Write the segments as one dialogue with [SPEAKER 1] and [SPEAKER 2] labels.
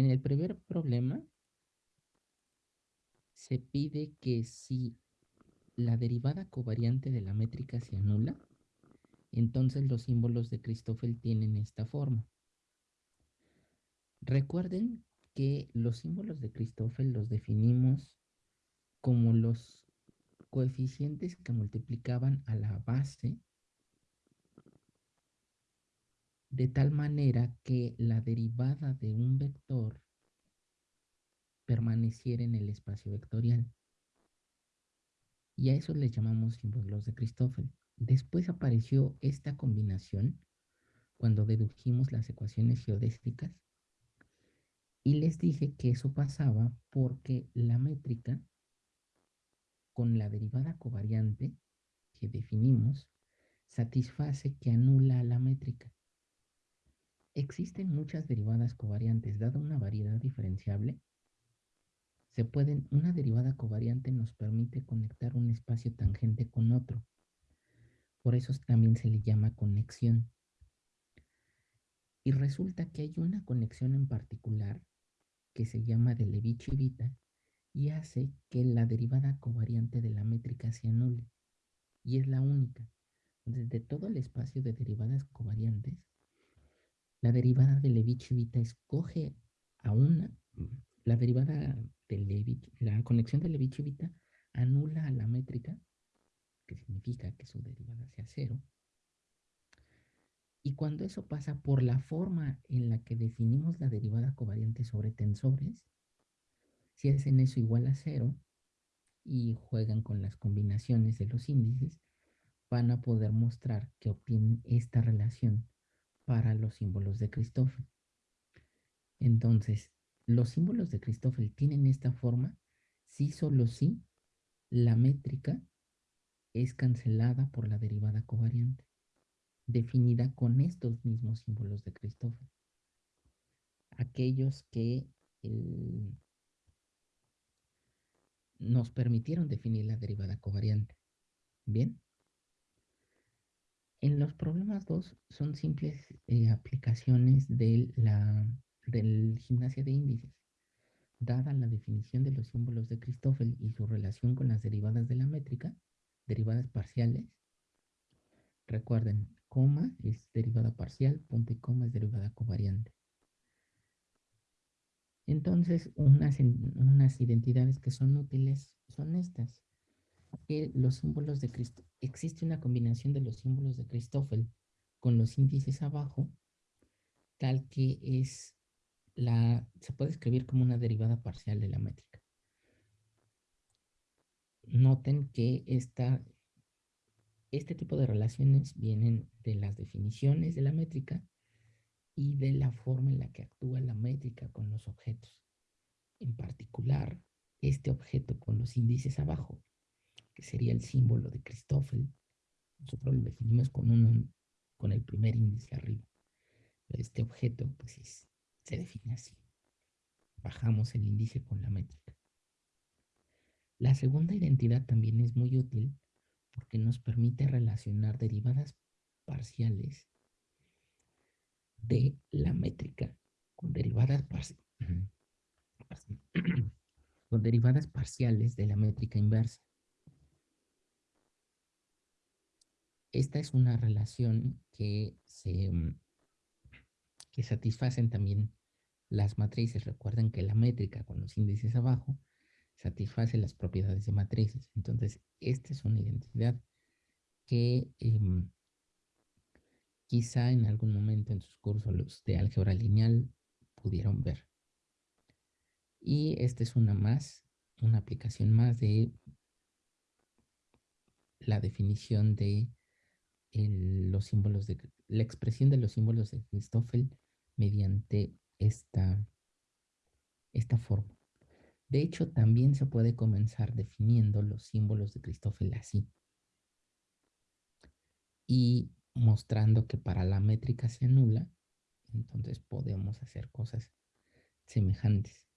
[SPEAKER 1] En el primer problema se pide que si la derivada covariante de la métrica se anula, entonces los símbolos de Christoffel tienen esta forma. Recuerden que los símbolos de Christoffel los definimos como los coeficientes que multiplicaban a la base de tal manera que la derivada de un vector permaneciera en el espacio vectorial. Y a eso le llamamos símbolos de Christoffel. Después apareció esta combinación cuando dedujimos las ecuaciones geodésicas y les dije que eso pasaba porque la métrica con la derivada covariante que definimos satisface que anula a la métrica. Existen muchas derivadas covariantes, dada una variedad diferenciable. Se pueden, una derivada covariante nos permite conectar un espacio tangente con otro. Por eso también se le llama conexión. Y resulta que hay una conexión en particular que se llama de Levi-Civita y hace que la derivada covariante de la métrica se anule. Y es la única. Entonces, de todo el espacio de derivadas covariantes, la derivada de Levi-Civita escoge a una, la derivada de Levi, la conexión de Levi-Civita anula a la métrica, que significa que su derivada sea cero. Y cuando eso pasa por la forma en la que definimos la derivada covariante sobre tensores, si hacen eso igual a cero y juegan con las combinaciones de los índices, van a poder mostrar que obtienen esta relación para los símbolos de Christoffel. Entonces, los símbolos de Christoffel tienen esta forma si solo si la métrica es cancelada por la derivada covariante, definida con estos mismos símbolos de Christoffel. Aquellos que nos permitieron definir la derivada covariante. Bien. En los problemas 2 son simples eh, aplicaciones de la del gimnasia de índices. Dada la definición de los símbolos de Christoffel y su relación con las derivadas de la métrica, derivadas parciales, recuerden, coma es derivada parcial, punto y coma es derivada covariante. Entonces, unas, unas identidades que son útiles son estas. Que los símbolos de Cristo, existe una combinación de los símbolos de Christoffel con los índices abajo, tal que es la, se puede escribir como una derivada parcial de la métrica. Noten que esta, este tipo de relaciones vienen de las definiciones de la métrica y de la forma en la que actúa la métrica con los objetos. En particular, este objeto con los índices abajo, que sería el símbolo de Christoffel, nosotros lo definimos con, uno, con el primer índice arriba. Este objeto pues se define así. Bajamos el índice con la métrica. La segunda identidad también es muy útil porque nos permite relacionar derivadas parciales de la métrica con derivadas, con derivadas parciales de la métrica inversa. Esta es una relación que se que satisfacen también las matrices. Recuerden que la métrica con los índices abajo satisface las propiedades de matrices. Entonces, esta es una identidad que em, quizá en algún momento en sus cursos de álgebra lineal pudieron ver. Y esta es una más, una aplicación más de la definición de los símbolos de la expresión de los símbolos de Christoffel mediante esta, esta forma. De hecho, también se puede comenzar definiendo los símbolos de Christoffel así. Y mostrando que para la métrica se anula, entonces podemos hacer cosas semejantes.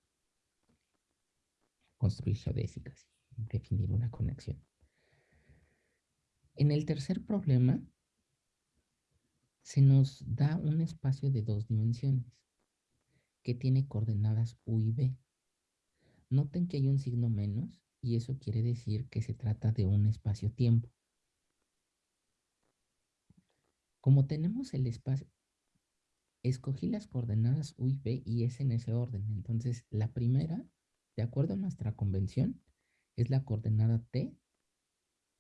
[SPEAKER 1] Construir geodésicas definir una conexión. En el tercer problema, se nos da un espacio de dos dimensiones. que tiene coordenadas U y B. Noten que hay un signo menos y eso quiere decir que se trata de un espacio-tiempo. Como tenemos el espacio, escogí las coordenadas U y B y es en ese orden. Entonces, la primera, de acuerdo a nuestra convención, es la coordenada T,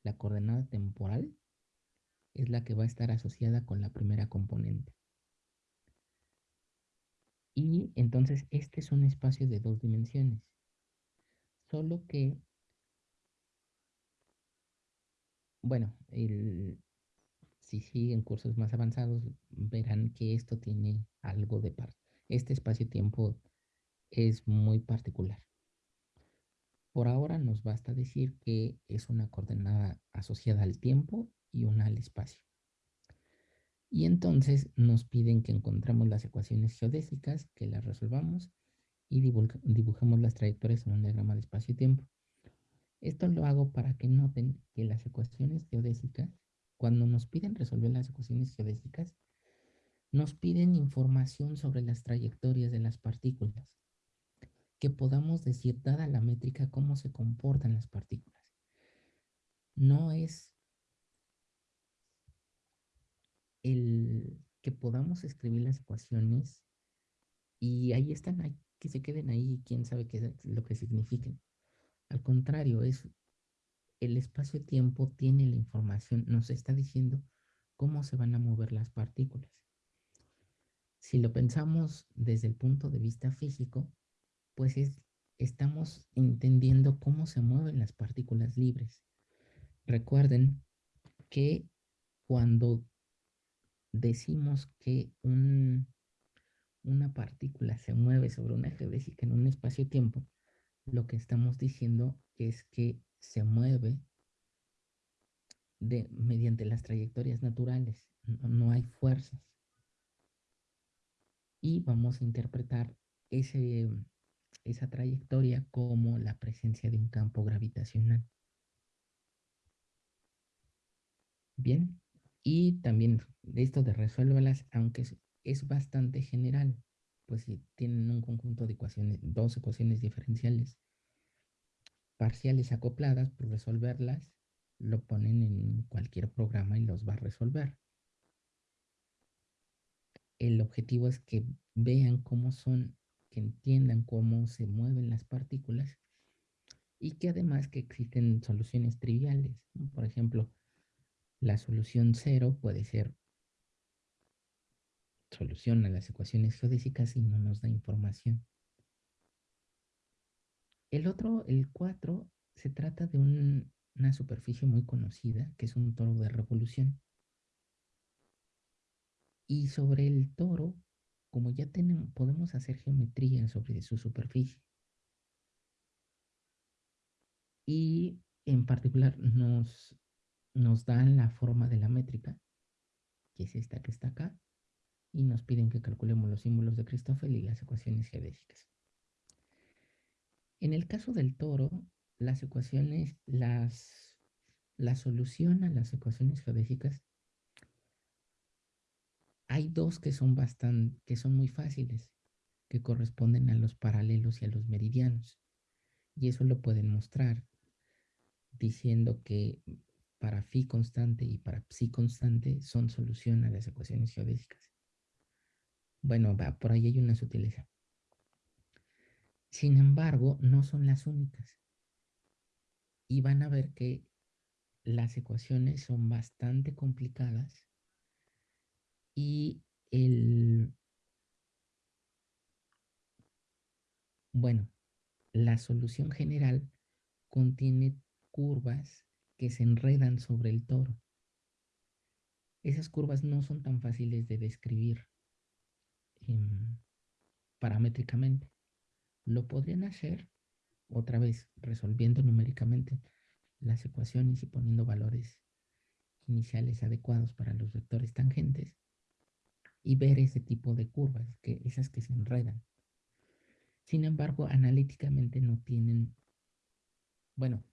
[SPEAKER 1] la coordenada temporal, es la que va a estar asociada con la primera componente. Y entonces este es un espacio de dos dimensiones. Solo que, bueno, si siguen cursos más avanzados, verán que esto tiene algo de parte. Este espacio-tiempo es muy particular. Por ahora nos basta decir que es una coordenada asociada al tiempo y una al espacio. Y entonces nos piden que encontremos las ecuaciones geodésicas, que las resolvamos y dibujemos las trayectorias en un diagrama de espacio y tiempo. Esto lo hago para que noten que las ecuaciones geodésicas, cuando nos piden resolver las ecuaciones geodésicas, nos piden información sobre las trayectorias de las partículas que podamos decir, dada la métrica, cómo se comportan las partículas. No es el que podamos escribir las ecuaciones y ahí están, que se queden ahí, quién sabe qué lo que signifiquen. Al contrario, es el espacio-tiempo tiene la información, nos está diciendo cómo se van a mover las partículas. Si lo pensamos desde el punto de vista físico, pues estamos entendiendo cómo se mueven las partículas libres. Recuerden que cuando decimos que una partícula se mueve sobre una geodésica en un espacio-tiempo, lo que estamos diciendo es que se mueve de, mediante las trayectorias naturales, no hay fuerzas. Y vamos a interpretar ese, esa trayectoria como la presencia de un campo gravitacional. Bien, y también esto de resuélvalas, aunque es, bastante general, pues si tienen un conjunto de ecuaciones, dos ecuaciones diferenciales parciales acopladas, por pues resolverlas, lo ponen en cualquier programa y los va a resolver. El objetivo es que vean cómo son que entiendan cómo se mueven las partículas y que además que existen soluciones triviales. Por ejemplo, la solución cero puede ser solución a las ecuaciones geodésicas y no nos da información. El otro, el 4, se trata de una superficie muy conocida, que es un toro de revolución. Y sobre el toro como ya tenemos, podemos hacer geometría sobre su superficie. Y en particular nos, nos dan la forma de la métrica, que es esta que está acá, y nos piden que calculemos los símbolos de Christoffel y las ecuaciones geodésicas. En el caso del toro, las ecuaciones, las, la solución a las ecuaciones geodésicas hay dos que son bastante, que son muy fáciles, que corresponden a los paralelos y a los meridianos. Y eso lo pueden mostrar diciendo que para phi constante y para psi constante son solución a las ecuaciones geodésicas. Bueno, por ahí hay una sutileza. Sin embargo, no son las únicas. Y van a ver que las ecuaciones son bastante complicadas y el... Bueno, la solución general contiene curvas que se enredan sobre el toro. Esas curvas no son tan fáciles de describir em, paramétricamente. Lo podrían hacer otra vez resolviendo numéricamente las ecuaciones y poniendo valores iniciales adecuados para los vectores tangentes y ver ese tipo de curvas, que esas que se enredan. Sin embargo, analíticamente no tienen, bueno,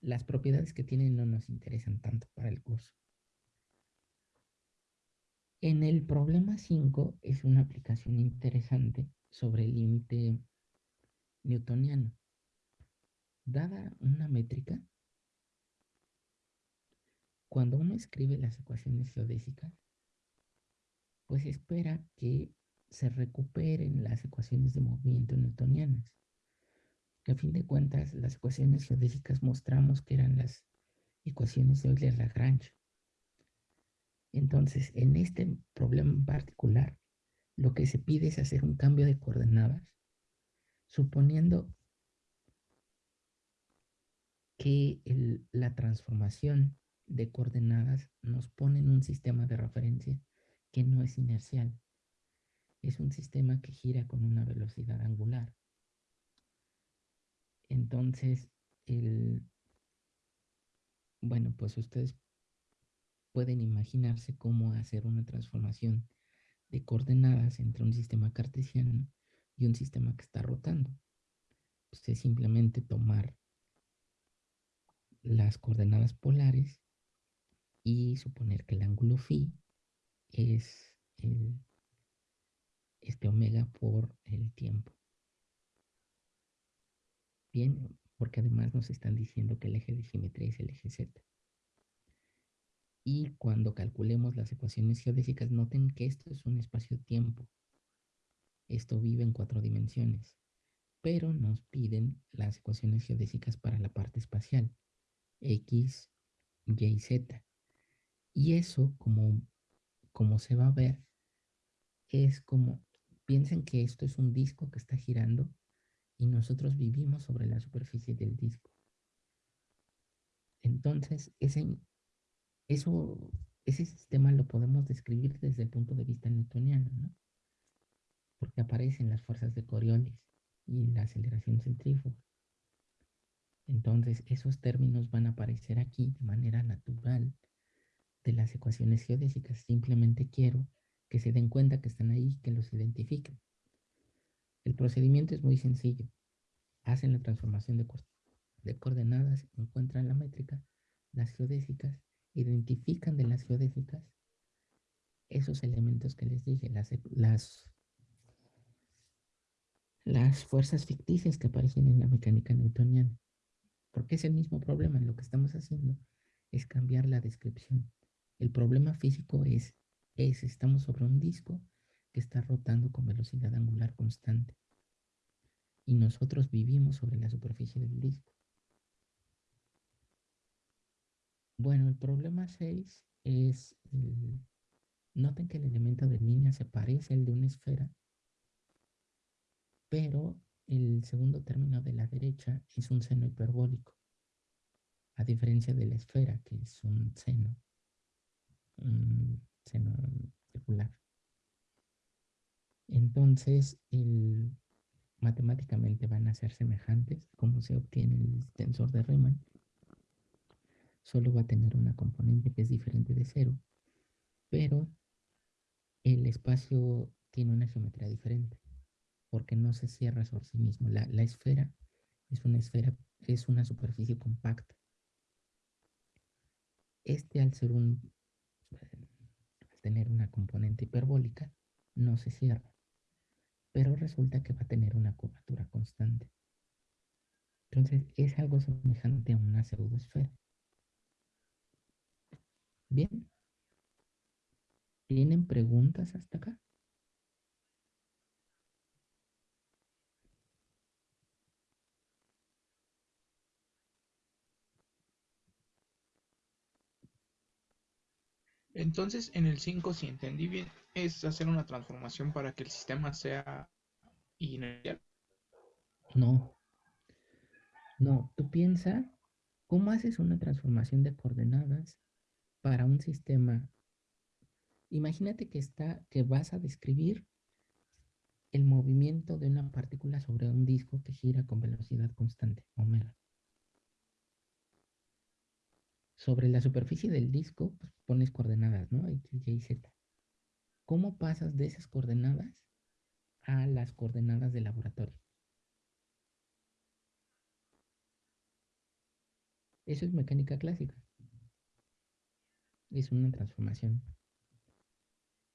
[SPEAKER 1] las propiedades que tienen no nos interesan tanto para el curso. En el problema 5 es una aplicación interesante sobre el límite newtoniano. Dada una métrica, cuando uno escribe las ecuaciones geodésicas, pues espera que se recuperen las ecuaciones de movimiento newtonianas. A fin de cuentas, las ecuaciones geodésicas mostramos que eran las ecuaciones de Euler-Lagrange. Entonces, en este problema en particular, lo que se pide es hacer un cambio de coordenadas, suponiendo que la transformación de coordenadas nos pone en un sistema de referencia que no es inercial. Es un sistema que gira con una velocidad angular. Entonces, el, bueno, pues ustedes pueden imaginarse cómo hacer una transformación de coordenadas entre un sistema cartesiano y un sistema que está rotando. Pues es simplemente tomar las coordenadas polares y suponer que el ángulo phi es este omega por el tiempo. Bien, porque además nos están diciendo que el eje de simetría es el eje z. Y cuando calculemos las ecuaciones geodésicas, noten que esto es un espacio-tiempo. Esto vive en cuatro dimensiones. Pero nos piden las ecuaciones geodésicas para la parte espacial. X, Y y Z. Y eso, como, como se va a ver, es como, piensen que esto es un disco que está girando y nosotros vivimos sobre la superficie del disco. Entonces, ese, eso, ese sistema lo podemos describir desde el punto de vista newtoniano, ¿no? Porque aparecen las fuerzas de Coriolis y la aceleración centrífuga. Entonces, esos términos van a aparecer aquí de manera natural de las ecuaciones geodésicas. Simplemente quiero que se den cuenta que están ahí, que los identifiquen. El procedimiento es muy sencillo. Hacen la transformación de, de coordenadas, encuentran la métrica, las geodésicas identifican de las geodésicas esos elementos que les dije, las, las, las fuerzas ficticias que aparecen en la mecánica newtoniana. Porque es el mismo problema. Lo que estamos haciendo es cambiar la descripción. El problema físico es, es estamos sobre un disco que está rotando con velocidad angular constante. Y nosotros vivimos sobre la superficie del disco. Bueno, el problema 6 es, noten que el elemento de línea se parece al de una esfera, pero el segundo término de la derecha es un seno hiperbólico, a diferencia de la esfera, que es un seno, un seno circular. Entonces, matemáticamente van a ser semejantes, como se obtiene el tensor de Riemann solo va a tener una componente que es diferente de cero, pero el espacio tiene una geometría diferente, porque no se cierra sobre sí mismo. La, esfera es una esfera, es una superficie compacta. Este al ser un, tener una componente hiperbólica, no se cierra, pero resulta que va a tener una curvatura constante. Entonces es algo semejante a una pseudoesfera. Bien. ¿Tienen preguntas hasta acá?
[SPEAKER 2] Entonces, en el 5, si entendí bien, es hacer una transformación para que el sistema sea inercial.
[SPEAKER 1] No. No, tú piensa, ¿cómo haces una transformación de coordenadas para un sistema, imagínate que, está, que vas a describir el movimiento de una partícula sobre un disco que gira con velocidad constante, omega. Sobre la superficie del disco pues, pones coordenadas, ¿no? X, Y, Z. ¿Cómo pasas de esas coordenadas a las coordenadas del laboratorio? Eso es mecánica clásica es una transformación.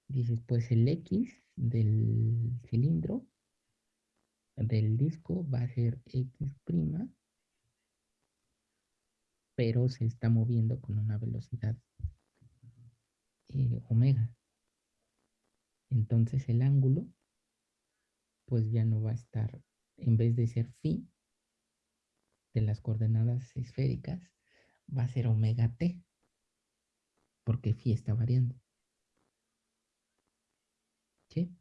[SPEAKER 1] Dices, pues el X del cilindro del disco va a ser X', pero se está moviendo con una velocidad eh, omega. Entonces el ángulo, pues ya no va a estar, en vez de ser phi de las coordenadas esféricas, va a ser omega t, porque phi está variando. ¿Sí?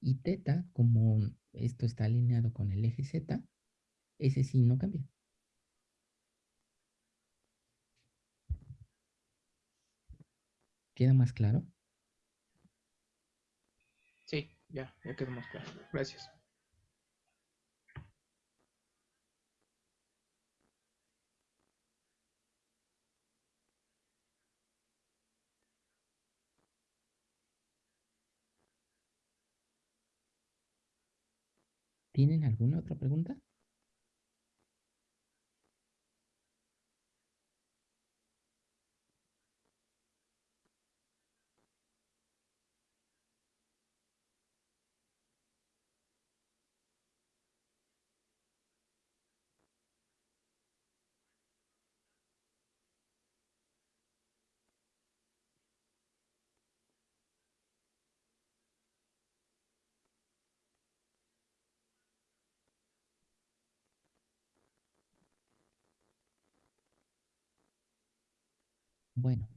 [SPEAKER 1] Y teta, como esto está alineado con el eje z, ese sí no cambia. ¿Queda más claro?
[SPEAKER 2] Sí, ya, ya quedó más claro. Gracias.
[SPEAKER 1] ¿Tienen alguna otra pregunta? Bueno,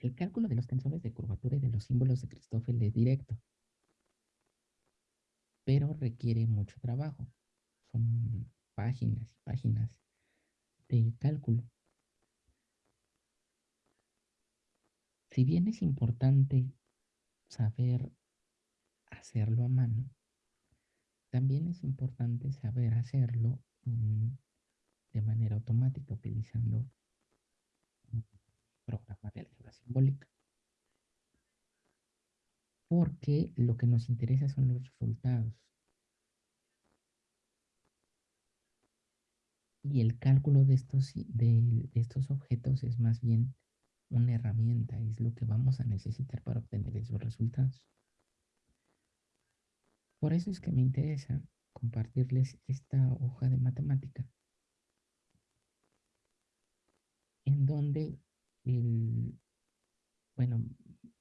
[SPEAKER 1] el cálculo de los tensores de curvatura y de los símbolos de Christoffel es directo, pero requiere mucho trabajo. Son páginas y páginas de cálculo. Si bien es importante saber hacerlo a mano, también es importante saber hacerlo de manera automática utilizando programa de álgebra simbólica. Porque lo que nos interesa son los resultados. Y el cálculo de estos, de, estos objetos es más bien una herramienta, es lo que vamos a necesitar para obtener esos resultados. Por eso es que me interesa compartirles esta hoja de matemática en donde el, bueno,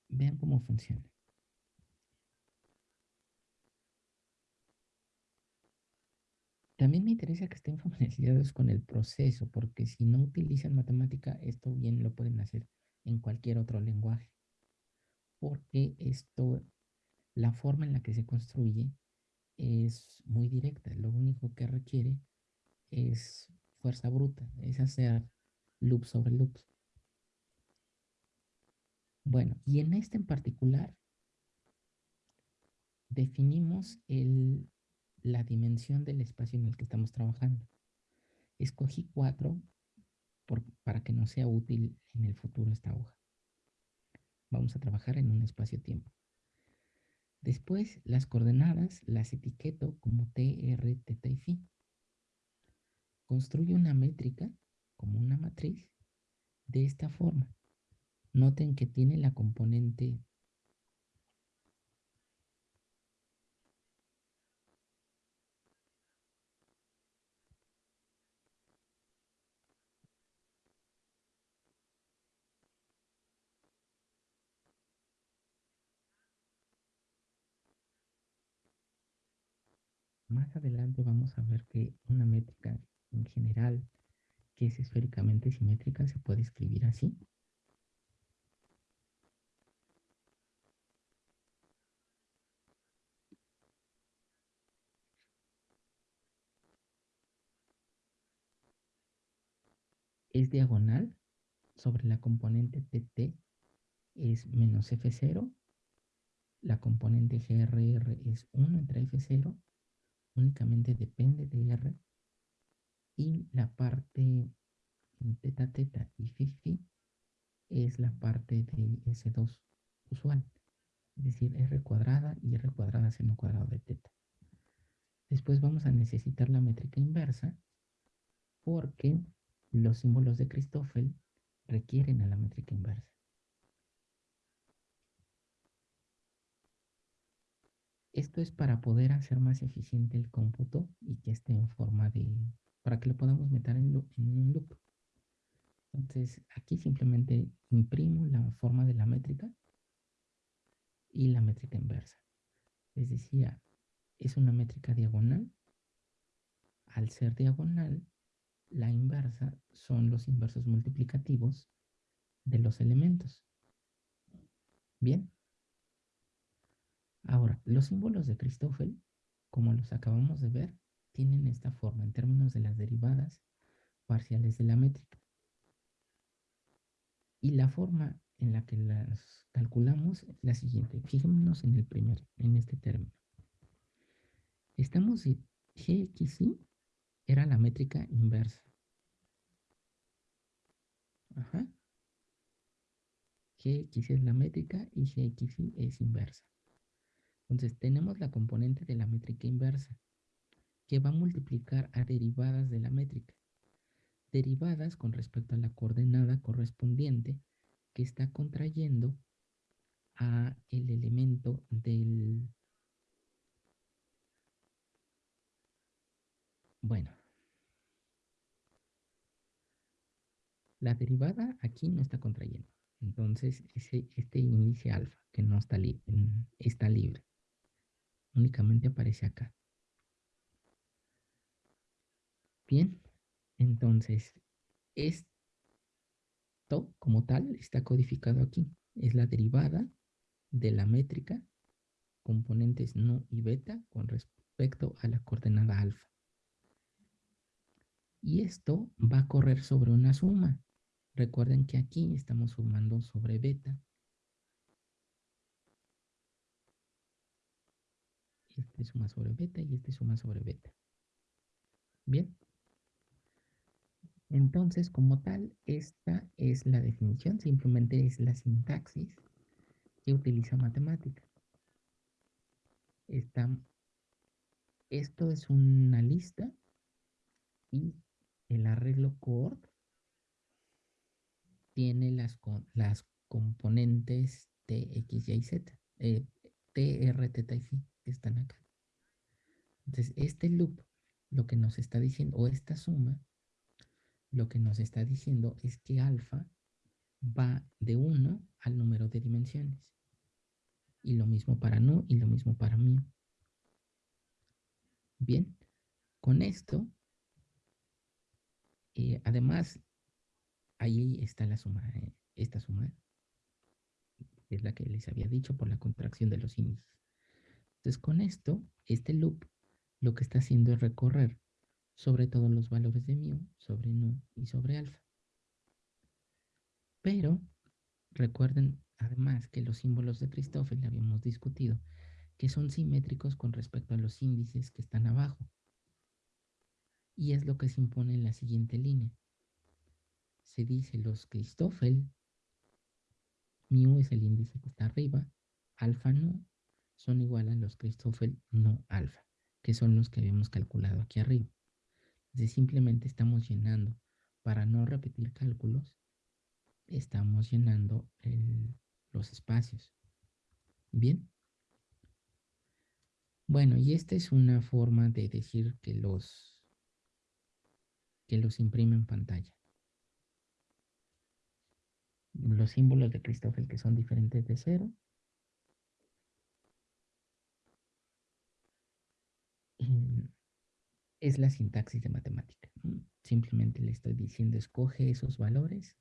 [SPEAKER 1] vean cómo funciona. También me interesa que estén familiarizados con el proceso, porque si no utilizan matemática, esto bien lo pueden hacer en cualquier otro lenguaje. Porque esto, la forma en la que se construye es muy directa. Lo único que requiere es fuerza bruta, es hacer loop sobre loops. Bueno, y en este en particular definimos la dimensión del espacio en el que estamos trabajando. Escogí cuatro para que no sea útil en el futuro esta hoja. Vamos a trabajar en un espacio-tiempo. Después, las coordenadas las etiqueto como T, R, T, y Phi. Construyo una métrica como una matriz de esta forma. Noten que tiene la componente Más adelante vamos a ver que una métrica en general que es esféricamente simétrica se puede escribir así. Diagonal sobre la componente TT es menos F0, la componente GRR es 1 entre F0, únicamente depende de R, y la parte teta teta y phi es la parte de S2 usual, es decir, R cuadrada y R cuadrada seno cuadrado de teta. Después vamos a necesitar la métrica inversa porque los símbolos de Christoffel requieren a la métrica inversa. Esto es para poder hacer más eficiente el cómputo y que esté en forma de... para que lo podamos meter en, loop, un loop. Entonces, aquí simplemente imprimo la forma de la métrica y la métrica inversa. Les decía, es una métrica diagonal. Al ser diagonal, la inversa son los inversos multiplicativos de los elementos. Bien. Ahora, los símbolos de Christoffel, como los acabamos de ver, tienen esta forma en términos de las derivadas parciales de la métrica. Y la forma en la que las calculamos es la siguiente. Fijémonos en el primer, en este término. Estamos en GXY era la métrica inversa. Ajá. GX es la métrica y GXY es inversa. Entonces tenemos la componente de la métrica inversa que va a multiplicar a derivadas de la métrica. Derivadas con respecto a la coordenada correspondiente que está contrayendo a el elemento del... Bueno. La derivada aquí no está contrayendo. Entonces, ese, este índice alfa, que no está, está libre, únicamente aparece acá. Bien, entonces, esto como tal está codificado aquí. Es la derivada de la métrica componentes nu y beta con respecto a la coordenada alfa. Y esto va a correr sobre una suma. Recuerden que aquí estamos sumando sobre beta. Este suma sobre beta y este suma sobre beta. Bien. Entonces, como tal, esta es la definición, simplemente es la sintaxis que utiliza matemática. esto es una lista y el arreglo core tiene las, las componentes T, X, Y, Z, eh, T, R, T, y Phi que están acá. Entonces, este loop lo que nos está diciendo, o esta suma, lo que nos está diciendo es que alfa va de 1 al número de dimensiones. Y lo mismo para no y lo mismo para mí. Bien, con esto, eh, además, ahí está la suma, eh, esta suma, es la que les había dicho por la contracción de los índices. Entonces, con esto, este loop lo que está haciendo es recorrer sobre todos los valores de mu, sobre nu y sobre alfa. Pero recuerden además que los símbolos de Christoffel habíamos discutido que son simétricos con respecto a los índices que están abajo. Y es lo que se impone en la siguiente línea. Se dice los Christoffel, mu es el índice que está arriba, alfa nu son igual a los Christoffel no alfa, que son los que habíamos calculado aquí arriba de simplemente estamos llenando, para no repetir cálculos, estamos llenando los espacios. Bien. Bueno, y esta es una forma de decir que los, que los imprime en pantalla. Los símbolos de Christoffel que son diferentes de cero. es la sintaxis de matemática. Simplemente le estoy diciendo, escoge esos valores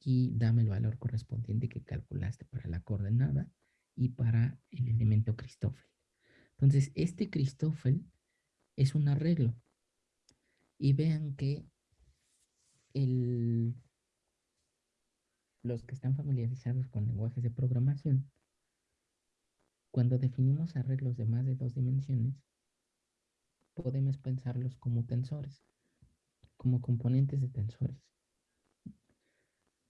[SPEAKER 1] y dame el valor correspondiente que calculaste para la coordenada y para el elemento Christoffel. Entonces, este Christoffel es un arreglo. Y vean que el, los que están familiarizados con lenguajes de programación, cuando definimos arreglos de más de dos dimensiones, podemos pensarlos como tensores, como componentes de tensores.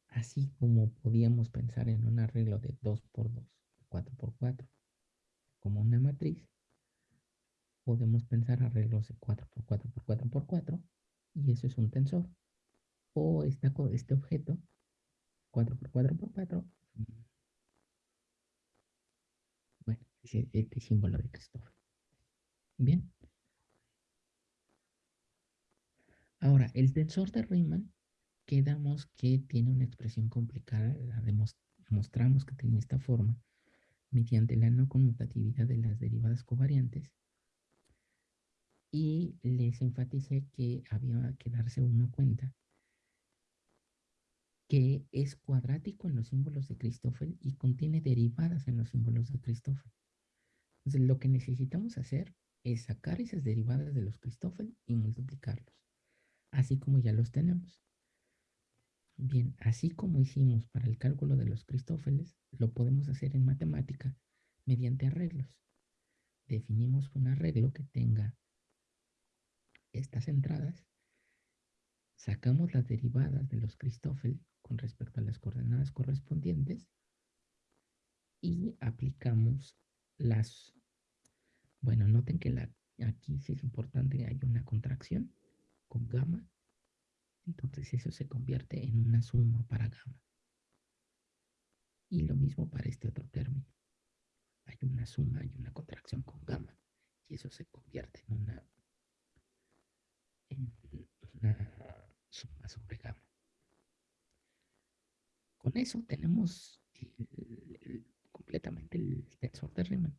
[SPEAKER 1] Así como podíamos pensar en un arreglo de 2x2, 4x4, como una matriz, podemos pensar arreglos de 4x4 por 4x4 y eso es un tensor. O esta, este objeto, 4x4 por 4, bueno, este, este símbolo de Christoffel. Bien. Ahora, el tensor de Riemann, quedamos que tiene una expresión complicada, la demostramos que tiene esta forma mediante la no conmutatividad de las derivadas covariantes y les enfaticé que había que darse uno cuenta que es cuadrático en los símbolos de Christoffel y contiene derivadas en los símbolos de Christoffel. Entonces, lo que necesitamos hacer es sacar esas derivadas de los Christoffel y multiplicarlos, así como ya los tenemos. Bien, así como hicimos para el cálculo de los Christoffeles, lo podemos hacer en matemática mediante arreglos. Definimos un arreglo que tenga estas entradas, sacamos las derivadas de los Christoffel con respecto a las coordenadas correspondientes y aplicamos las... Bueno, noten que la, aquí sí es importante, hay una contracción con gamma, entonces eso se convierte en una suma para gamma. Y lo mismo para este otro término. Hay una suma y una contracción con gamma, y eso se convierte en una, en una suma sobre gamma. Con eso tenemos completamente el tensor de Riemann.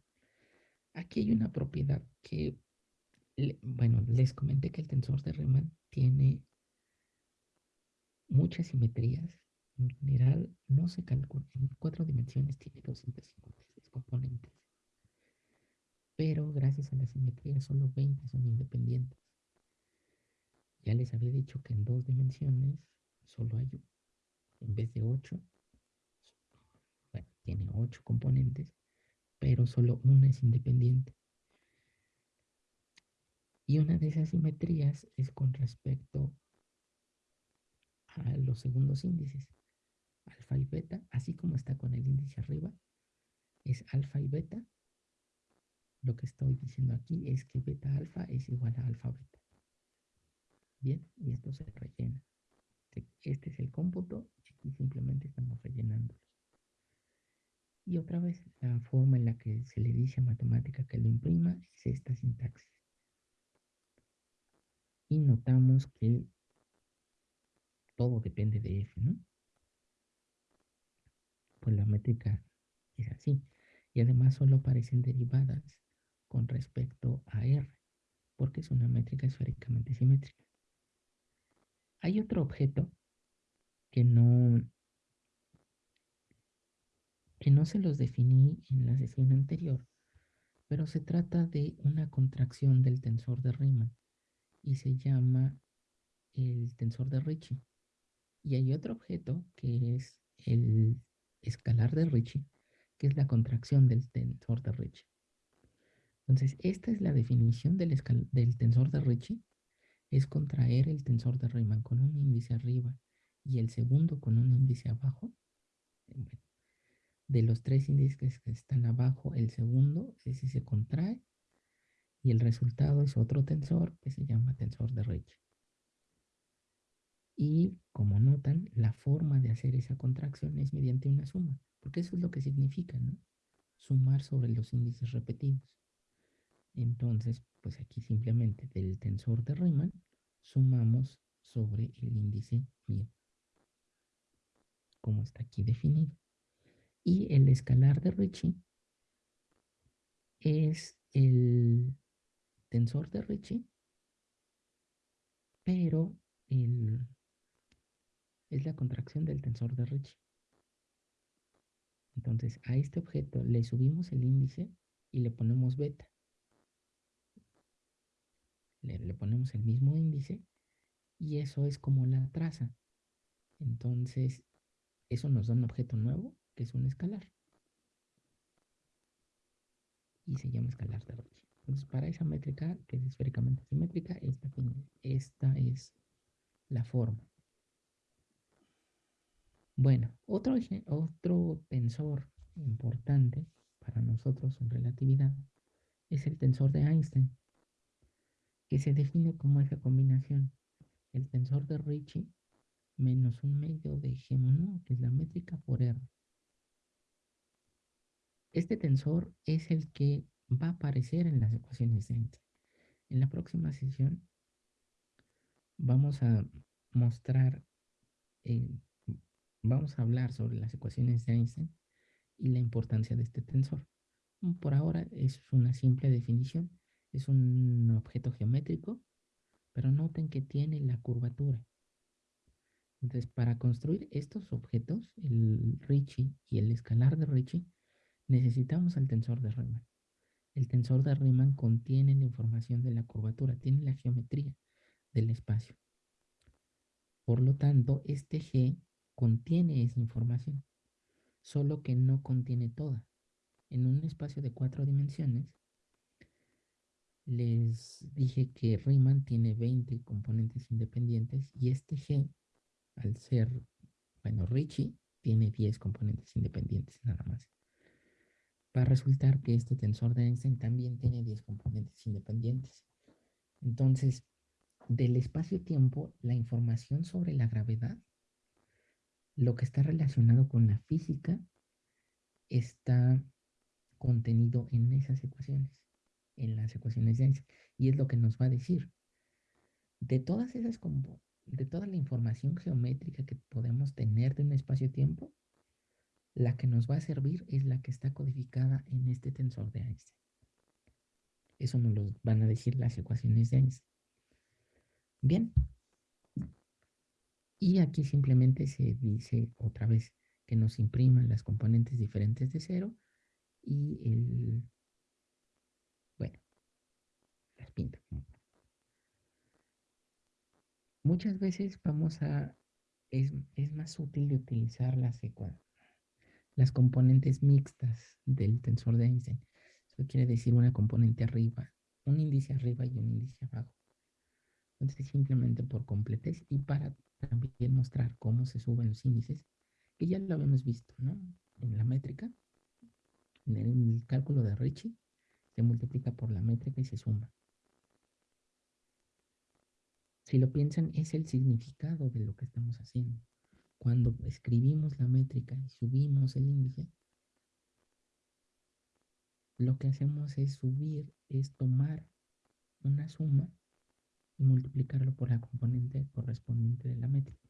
[SPEAKER 1] Aquí hay una propiedad que, bueno, les comenté que el tensor de Riemann tiene muchas simetrías. En general, no se calcula. En cuatro dimensiones tiene 256 componentes. Pero gracias a la simetría, solo 20 son independientes. Ya les había dicho que en dos dimensiones solo hay en vez de 8, bueno, tiene 8 componentes, pero solo una es independiente. Y una de esas simetrías es con respecto a los segundos índices, alfa y beta, así como está con el índice arriba, es alfa y beta. Lo que estoy diciendo aquí es que beta alfa es igual a alfa beta. Bien, y esto se rellena. Este es el cómputo y simplemente estamos rellenándolos. Y otra vez, la forma en la que se le dice a matemática que lo imprima es esta sintaxis. Y notamos que todo depende de F, ¿no? Pues la métrica es así. Y además solo aparecen derivadas con respecto a R, porque es una métrica esféricamente simétrica. Hay otro objeto que no, que no se los definí en la sesión anterior, pero se trata de una contracción del tensor de Riemann y se llama el tensor de Ricci. Y hay otro objeto que es el escalar de Ricci, que es la contracción del tensor de Ricci. Entonces, esta es la definición del, del tensor de Ricci. Es contraer el tensor de Riemann con un índice arriba y el segundo con un índice abajo. de los tres índices que están abajo, el segundo, ese se contrae y el resultado es otro tensor que se llama tensor de Ricci. Y como notan, la forma de hacer esa contracción es mediante una suma, porque eso es lo que significa, ¿no? Sumar sobre los índices repetidos. Entonces, pues aquí simplemente del tensor de Riemann sumamos sobre el índice mío como está aquí definido. Y el escalar de Ricci es el tensor de Ricci, pero el, es la contracción del tensor de Ricci. Entonces a este objeto le subimos el índice y le ponemos beta. Le, ponemos el mismo índice y eso es como la traza. Entonces eso nos da un objeto nuevo, que es un escalar. Y se llama escalar de Ricci. Entonces, para esa métrica, que es esféricamente simétrica, esta, esta es la forma. Bueno, otro, otro tensor importante para nosotros en relatividad es el tensor de Einstein, que se define como esa combinación. El tensor de Ricci menos un medio de G que es la métrica por R. Este tensor es el que va a aparecer en las ecuaciones de Einstein. En la próxima sesión vamos a mostrar, eh, vamos a hablar sobre las ecuaciones de Einstein y la importancia de este tensor. Por ahora es una simple definición, es un objeto geométrico, pero noten que tiene la curvatura. Entonces, para construir estos objetos, el Ricci y el escalar de Ricci, necesitamos el tensor de Riemann. El tensor de Riemann contiene la información de la curvatura, tiene la geometría del espacio. Por lo tanto, este G contiene esa información, solo que no contiene toda. En un espacio de cuatro dimensiones, les dije que Riemann tiene 20 componentes independientes y este G, al ser, bueno, Ricci, tiene 10 componentes independientes nada más. Va a resultar que este tensor de Einstein también tiene 10 componentes independientes. Entonces, del espacio-tiempo, la información sobre la gravedad, lo que está relacionado con la física, está contenido en esas ecuaciones, en las ecuaciones de Einstein. Y es lo que nos va a decir. De todas esas, de toda la información geométrica que podemos tener de un espacio-tiempo, la que nos va a servir es la que está codificada en este tensor de Einstein. Eso nos lo van a decir las ecuaciones de Einstein. Bien. Y aquí simplemente se dice otra vez que nos impriman las componentes diferentes de cero y el, las pinta. Muchas veces vamos a, es, es más útil de utilizar las, las componentes mixtas del tensor de Einstein. Eso quiere decir una componente arriba, un índice arriba y un índice abajo. Entonces, simplemente por completez y para también mostrar cómo se suben los índices, que ya lo habíamos visto, ¿no? En la métrica, en el cálculo de Ricci, se multiplica por la métrica y se suma. Si lo piensan, es el significado de lo que estamos haciendo. Cuando escribimos la métrica y subimos el índice, lo que hacemos es subir, es tomar una suma y multiplicarlo por la componente correspondiente de la métrica.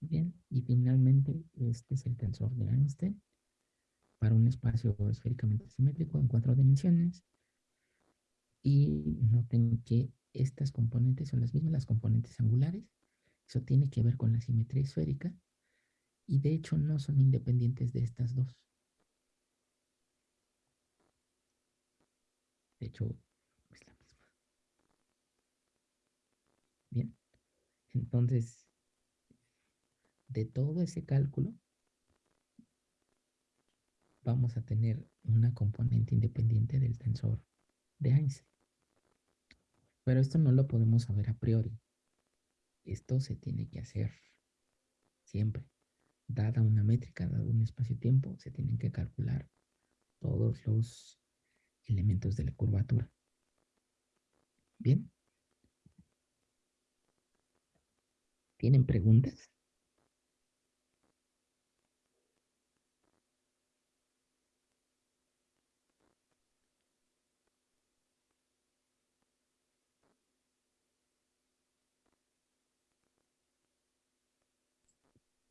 [SPEAKER 1] Bien, y finalmente este es el tensor de Einstein para un espacio esféricamente simétrico en cuatro dimensiones. Y noten que estas componentes son las mismas, las componentes angulares. Eso tiene que ver con la simetría esférica. Y de hecho no son independientes de estas dos. De hecho, Bien. Entonces, de todo ese cálculo, vamos a tener una componente independiente del tensor de Einstein. Pero esto no lo podemos saber a priori. Esto se tiene que hacer siempre. Dada una métrica, dado un espacio-tiempo, se tienen que calcular todos los elementos de la curvatura. Bien. ¿Tienen preguntas?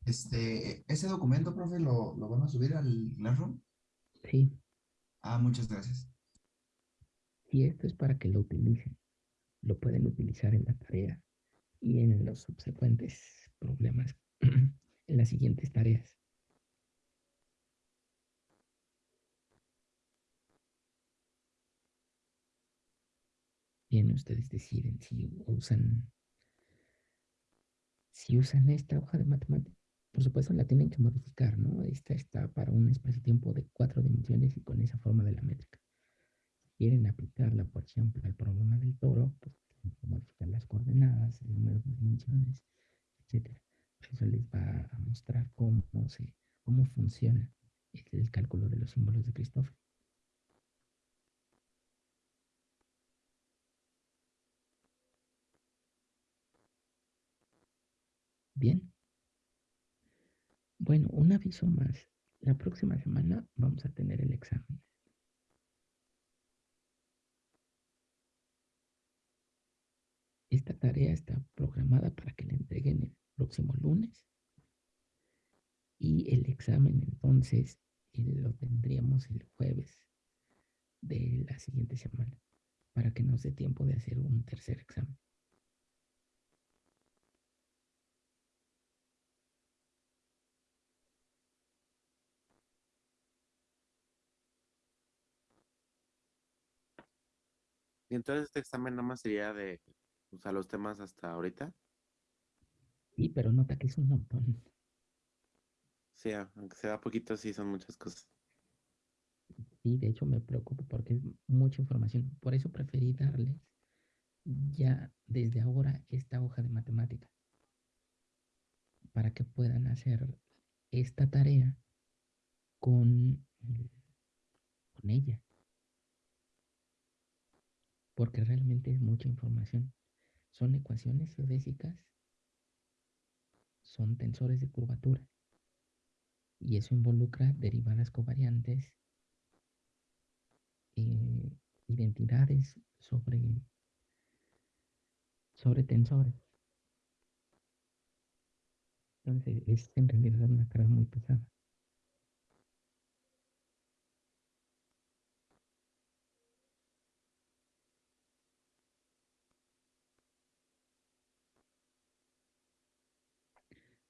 [SPEAKER 3] Este, ese documento, profe, ¿lo, lo van a subir al Classroom?
[SPEAKER 1] Sí.
[SPEAKER 3] Ah, muchas gracias.
[SPEAKER 1] Y esto es para que lo utilicen. Lo pueden utilizar en la tarea y en los subsecuentes problemas, en las siguientes tareas. Bien, ustedes deciden si usan si usan esta hoja de matemáticas. Por supuesto, la tienen que modificar, ¿no? Esta está para un espacio-tiempo de cuatro dimensiones y con esa forma de la métrica. Si quieren aplicarla, por ejemplo, al problema del toro, pues modificar las coordenadas, el número de dimensiones, etc. Eso les va a mostrar cómo, se, cómo funciona el, cálculo de los símbolos de Christopher. Bien. Bueno, un aviso más. La próxima semana vamos a tener el examen. Esta tarea está programada para que la entreguen el próximo lunes y el examen entonces eh, lo tendríamos el jueves de la siguiente semana para que nos dé tiempo de hacer un tercer examen.
[SPEAKER 4] Y entonces este examen nada más sería de, o sea, los temas hasta ahorita.
[SPEAKER 1] Sí, pero nota que es un montón.
[SPEAKER 4] Sí, aunque sea poquito, sí son muchas cosas.
[SPEAKER 1] Sí, de hecho me preocupa porque es mucha información. Por eso preferí darles ya desde ahora esta hoja de matemática para que puedan hacer esta tarea con, con ella. Porque realmente es mucha información. Son ecuaciones geodésicas, son tensores de curvatura y eso involucra derivadas covariantes, eh, identidades sobre, sobre tensores. Entonces es en realidad una carga muy pesada.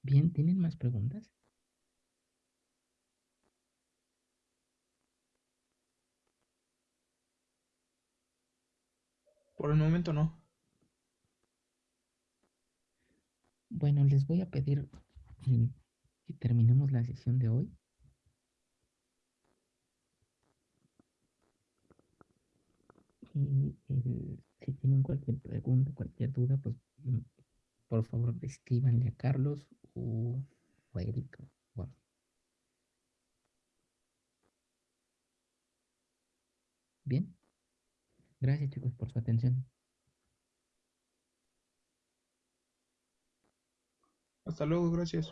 [SPEAKER 1] Bien, ¿tienen más preguntas?
[SPEAKER 2] Por el momento no.
[SPEAKER 1] Bueno, les voy a pedir eh, que terminemos la sesión de hoy. Y el- si tienen cualquier pregunta, cualquier duda, pues mm, por favor escríbanle a Carlos o, o a. Bien. Gracias chicos por su atención.
[SPEAKER 2] Hasta luego, gracias.